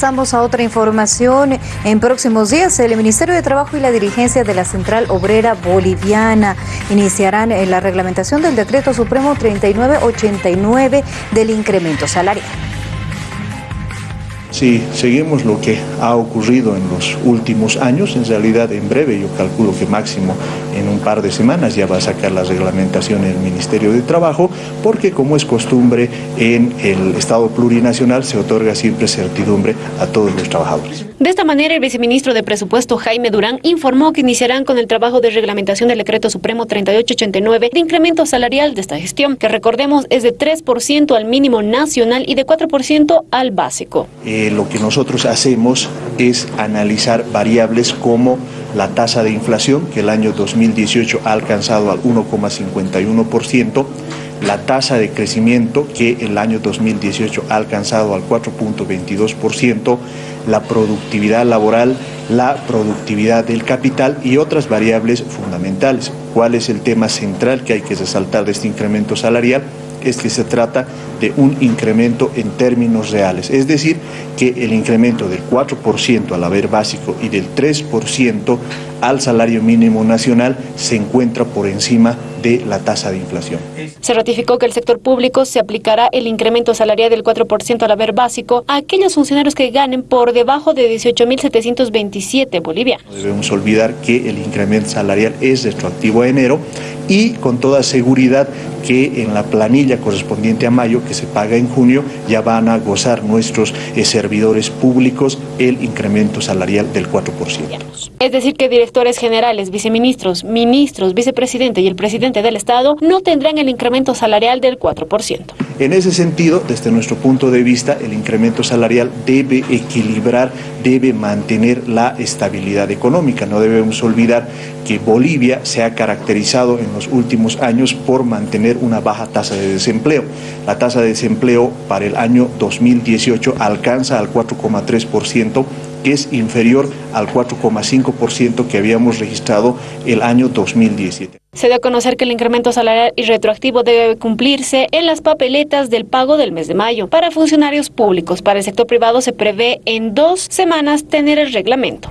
Pasamos a otra información. En próximos días, el Ministerio de Trabajo y la dirigencia de la Central Obrera Boliviana iniciarán eh, la reglamentación del Decreto Supremo 3989 del incremento salarial. Si seguimos lo que ha ocurrido en los últimos años, en realidad en breve, yo calculo que máximo en un par de semanas ya va a sacar la reglamentación el Ministerio de Trabajo, porque como es costumbre en el Estado plurinacional se otorga siempre certidumbre a todos los trabajadores. De esta manera, el viceministro de Presupuesto Jaime Durán informó que iniciarán con el trabajo de reglamentación del Decreto Supremo 3889 de incremento salarial de esta gestión, que recordemos es de 3% al mínimo nacional y de 4% al básico. Eh, lo que nosotros hacemos es analizar variables como la tasa de inflación, que el año 2018 ha alcanzado al 1,51%, la tasa de crecimiento, que el año 2018 ha alcanzado al 4.22%, la productividad laboral, la productividad del capital y otras variables fundamentales. ¿Cuál es el tema central que hay que resaltar de este incremento salarial? es que se trata de un incremento en términos reales, es decir, que el incremento del 4% al haber básico y del 3% al salario mínimo nacional se encuentra por encima de la tasa de inflación. Se ratificó que el sector público se aplicará el incremento salarial del 4% al haber básico a aquellos funcionarios que ganen por debajo de 18.727 bolivianos. No debemos olvidar que el incremento salarial es retroactivo a enero y con toda seguridad que en la planilla correspondiente a mayo, que se paga en junio, ya van a gozar nuestros eh, servidores públicos el incremento salarial del 4%. Es decir, que directores generales, viceministros, ministros, vicepresidente y el presidente del Estado no tendrán el incremento salarial del 4%. En ese sentido, desde nuestro punto de vista, el incremento salarial debe equilibrar, debe mantener la estabilidad económica. No debemos olvidar que Bolivia se ha caracterizado en los últimos años por mantener una baja tasa de desempleo. La tasa de desempleo para el año 2018 alcanza al 4,3%, que es inferior al 4,5% que habíamos registrado el año 2017. Se dio a conocer que el incremento salarial y retroactivo debe cumplirse en las papeletas del pago del mes de mayo. Para funcionarios públicos, para el sector privado se prevé en dos semanas tener el reglamento.